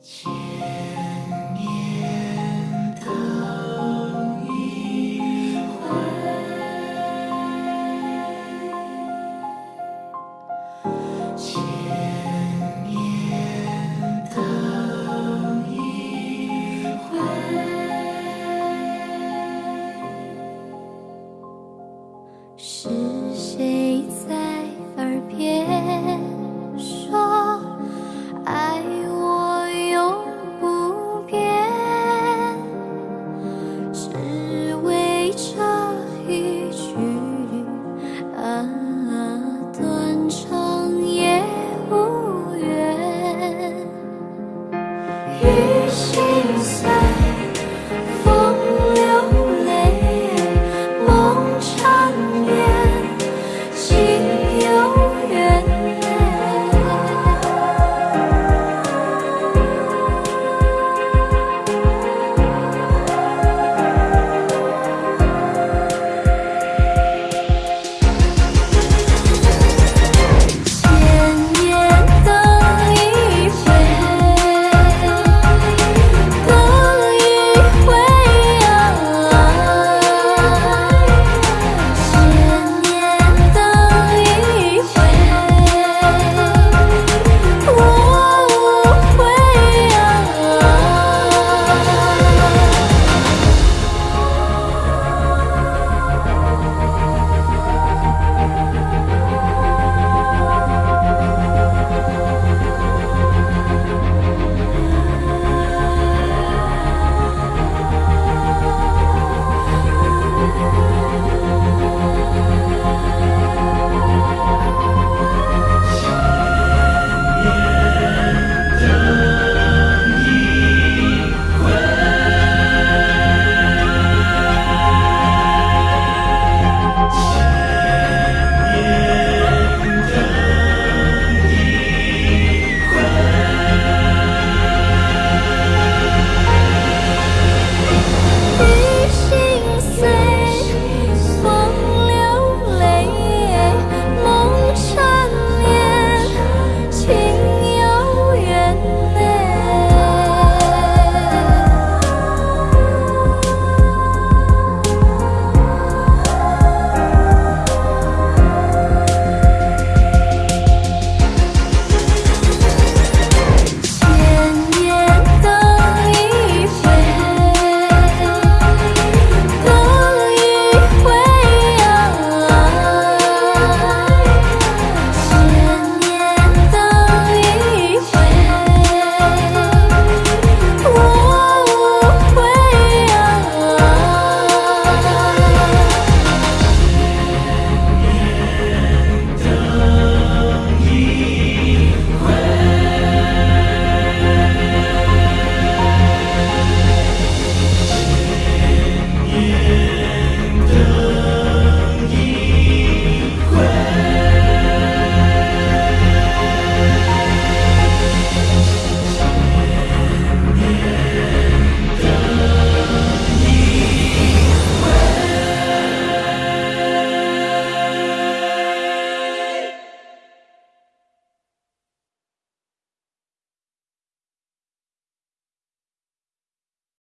千年等一回千年等一回是谁在耳边 see.